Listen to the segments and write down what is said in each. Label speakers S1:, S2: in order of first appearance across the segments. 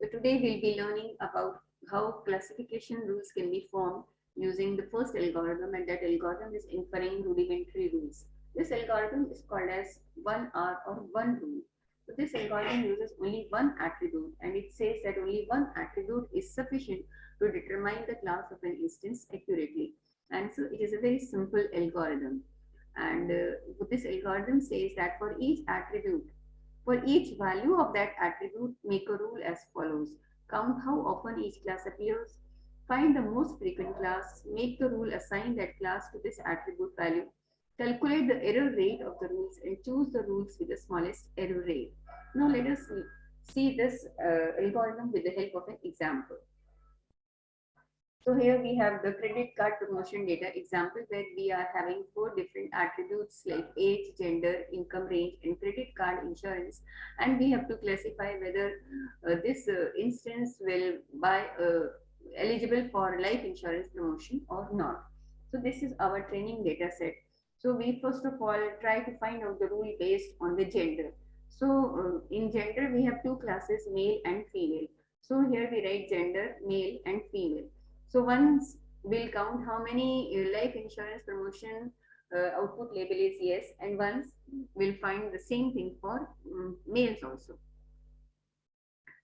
S1: So today we'll be learning about how classification rules can be formed using the first algorithm and that algorithm is inferring rudimentary rules. This algorithm is called as 1R or 1 rule. So this algorithm uses only one attribute and it says that only one attribute is sufficient to determine the class of an instance accurately. And so it is a very simple algorithm. And uh, this algorithm says that for each attribute, for each value of that attribute, make a rule as follows. Count how often each class appears. Find the most frequent class. Make the rule assign that class to this attribute value. Calculate the error rate of the rules and choose the rules with the smallest error rate. Now let us see this uh, algorithm with the help of an example. So here we have the credit card promotion data example where we are having four different attributes like age, gender, income range, and credit card insurance. And we have to classify whether uh, this uh, instance will buy uh, eligible for life insurance promotion or not. So this is our training data set. So we first of all try to find out the rule based on the gender. So uh, in gender, we have two classes, male and female. So here we write gender, male and female. So once we'll count how many uh, life insurance promotion uh, output label is yes and once we'll find the same thing for um, males also.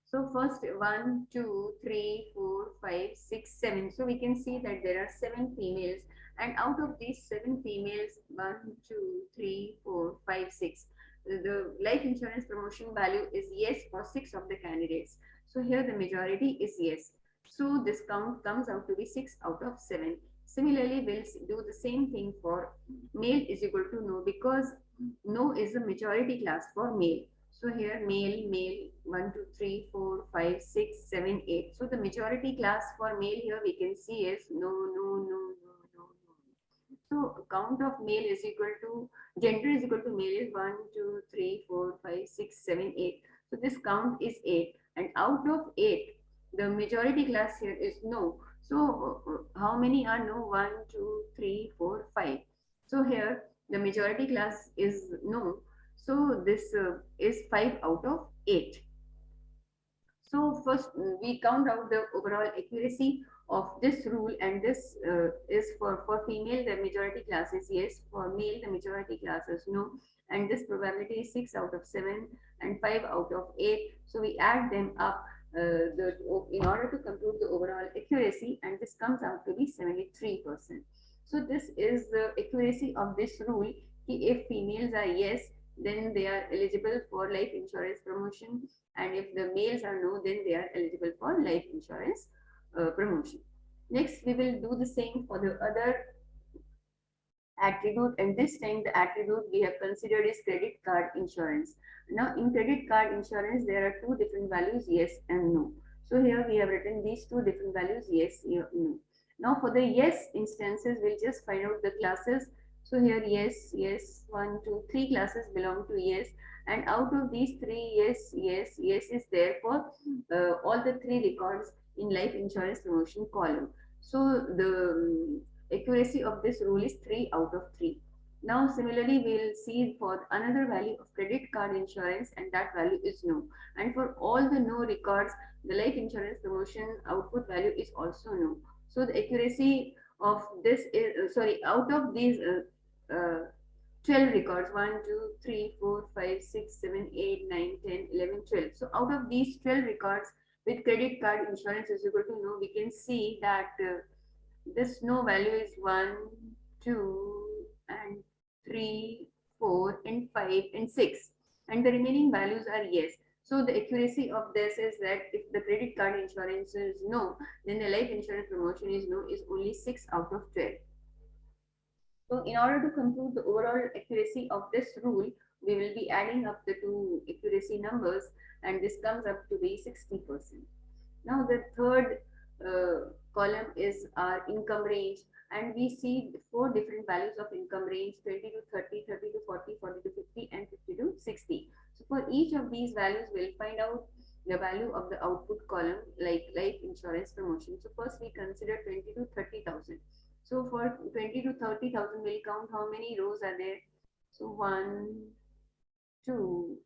S1: So first one, two, three, four, five, six, seven. So we can see that there are seven females and out of these seven females, one, two, three, four, five, six. The life insurance promotion value is yes for six of the candidates. So here the majority is yes. So this count comes out to be 6 out of 7. Similarly, we'll do the same thing for male is equal to no because no is the majority class for male. So here male, male, 1, 2, 3, 4, 5, 6, 7, 8. So the majority class for male here we can see is no, no, no, no, no, no. So count of male is equal to, gender is equal to male is 1, 2, 3, 4, 5, 6, 7, 8. So this count is 8 and out of 8, the majority class here is no. So how many are no? One, two, three, four, five. So here the majority class is no. So this uh, is 5 out of 8. So first we count out the overall accuracy of this rule and this uh, is for, for female the majority class is yes, for male the majority class is no and this probability is 6 out of 7 and 5 out of 8. So we add them up the, in order to compute the overall accuracy and this comes out to be 73%. So this is the accuracy of this rule. If females are yes, then they are eligible for life insurance promotion and if the males are no, then they are eligible for life insurance uh, promotion. Next, we will do the same for the other attribute and this time the attribute we have considered is credit card insurance. Now in credit card insurance there are two different values yes and no. So here we have written these two different values yes, no. Now for the yes instances we'll just find out the classes. So here yes, yes, one, two, three classes belong to yes and out of these three yes, yes, yes is there for uh, all the three records in life insurance promotion column. So the accuracy of this rule is 3 out of 3. Now, similarly, we'll see for another value of credit card insurance and that value is no. And for all the no records, the life insurance promotion output value is also no. So the accuracy of this is, uh, sorry, out of these uh, uh, 12 records, 1, 2, 3, 4, 5, 6, 7, 8, 9, 10, 11, 12. So out of these 12 records with credit card insurance is equal to no, we can see that uh, this no value is 1, 2, and 3, 4, and 5, and 6. And the remaining values are yes. So the accuracy of this is that if the credit card insurance is no, then the life insurance promotion is no is only 6 out of 12. So in order to compute the overall accuracy of this rule, we will be adding up the two accuracy numbers and this comes up to be 60%. Now the third uh, column is our income range and we see four different values of income range 20 to 30 30 to 40 40 to 50 and 50 to 60 so for each of these values we'll find out the value of the output column like life insurance promotion. So first we consider 20 to 30,000 so for 20 to 30,000 we'll count how many rows are there. So one two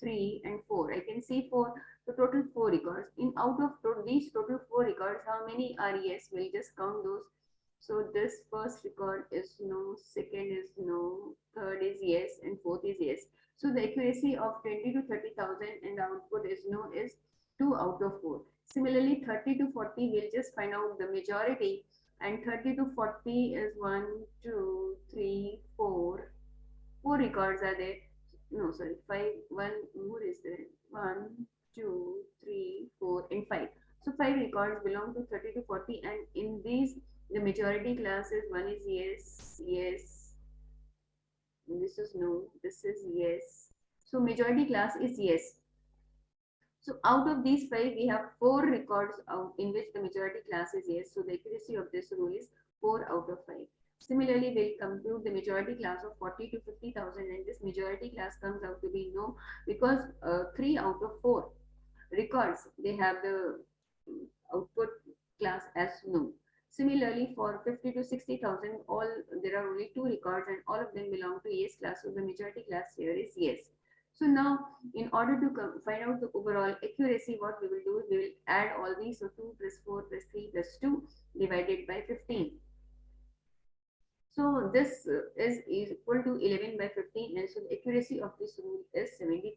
S1: 3 and 4. I can see 4, so total 4 records. In out of to these total 4 records, how many are yes? We'll just count those. So this first record is no, second is no, third is yes, and fourth is yes. So the accuracy of 20 to 30,000 and the output is no is 2 out of 4. Similarly, 30 to 40, we'll just find out the majority and 30 to 40 is 1, 2, 3, 4. 4 records are there. No, sorry, 5, 1 more is there. 1, 2, 3, 4 and 5. So 5 records belong to 30 to 40 and in these the majority classes one is yes, yes. This is no, this is yes. So majority class is yes. So out of these five, we have four records in which the majority class is yes. So the accuracy of this rule is four out of five. Similarly, we'll compute the majority class of 40 to 50,000 and this majority class comes out to be no because uh, three out of four records, they have the output class as no. Similarly, for 50 to 60,000, all there are only two records and all of them belong to yes class. So the majority class here is yes. So now, in order to find out the overall accuracy, what we will do we will add all these. So 2 plus 4 plus 3 plus 2 divided by 15. So this is, equal to 11 by 15 and so the accuracy of this rule is 73%.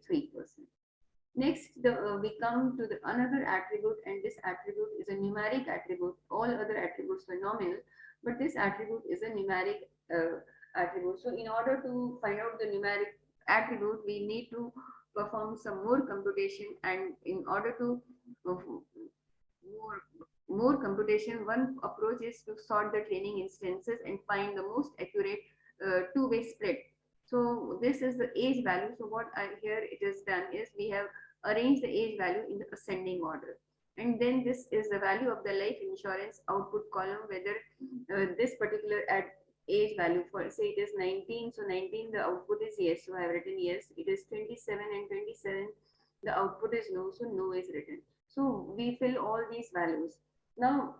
S1: Next, the, uh, we come to the another attribute and this attribute is a numeric attribute. All other attributes were nominal, but this attribute is a numeric uh, attribute. So in order to find out the numeric attribute, we need to perform some more computation and in order to more, more computation, one approach is to sort the training instances and find the most accurate uh, two-way split. So this is the age value. So what I here it is done is we have arranged the age value in the ascending order. And then this is the value of the life insurance output column, whether uh, this particular at age value for say it is 19 so 19 the output is yes so i have written yes it is 27 and 27 the output is no so no is written so we fill all these values now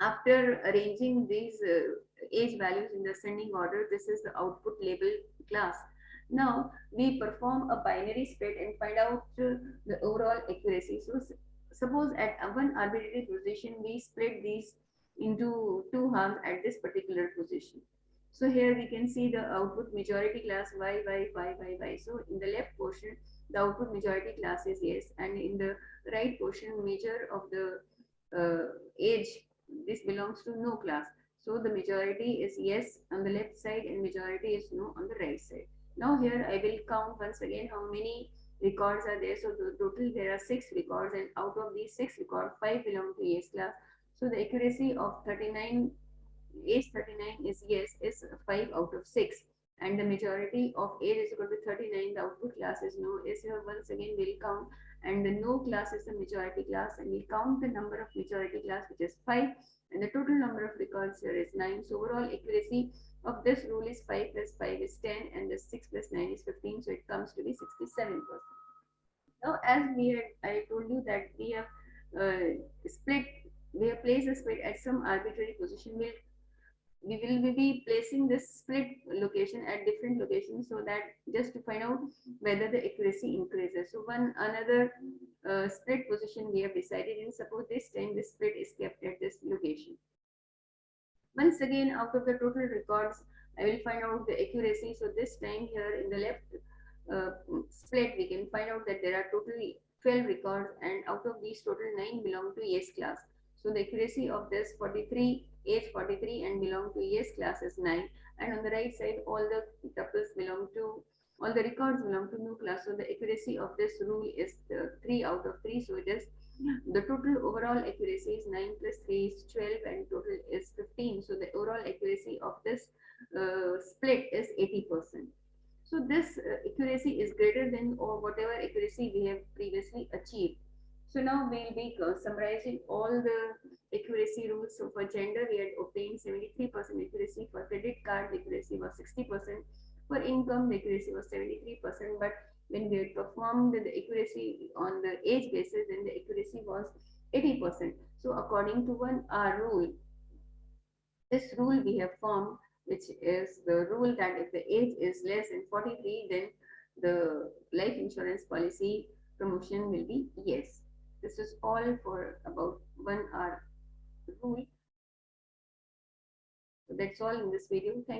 S1: after arranging these uh, age values in the ascending order this is the output label class now we perform a binary split and find out uh, the overall accuracy so suppose at one arbitrary position we split these into two halves at this particular position. So here we can see the output majority class y, y, y, y, y. So in the left portion, the output majority class is yes. And in the right portion, major of the Uh, age, this belongs to no class. So the majority is yes on the left side and majority is no on the right side. Now here I will count once again how many records are there. So the total there are six records and out of these six records, five belong to yes class so the accuracy of 39, age 39 is yes, is 5 out of 6. And the majority of age is equal to 39, the output class is no, is here once again we'll count. And the no class is the majority class and we count the number of majority class which is 5 and the total number of records here is 9. So overall accuracy of this rule is 5 plus 5 is 10 and the 6 plus 9 is 15 so it comes to be 67 percent now as we had i told you that we have uh, split we have placed the split at some arbitrary position. We'll, we will be placing this split location at different locations so that just to find out whether the accuracy increases. So one another uh, split position we have decided in suppose this time the split is kept at this location. Once again out of the total records I will find out the accuracy. So this time here in the left uh, split we can find out that there are totally 12 records and out of these total 9 belong to yes class. So the accuracy of this 43, age 43 and belong to yes class is 9. And on the right side, all the tuples belong to, all the records belong to no class. So the accuracy of this rule is 3 out of 3. So it is, the total overall accuracy is 9 plus 3 is 12 and total is 15. So the overall accuracy of this uh, split is 80%. So this uh, accuracy is greater than or whatever accuracy we have previously achieved. So now we'll be uh, summarizing all the accuracy rules. So for gender, we had obtained 73% accuracy. For credit card, accuracy was 60%. For income, accuracy was 73%. But when we had performed the accuracy on the age basis, then the accuracy was 80%. So according to one R rule, this rule we have formed, which is the rule that if the age is less than 43, then the life insurance policy promotion will be yes. This is all for about one R rule. So that's all in this video. Thank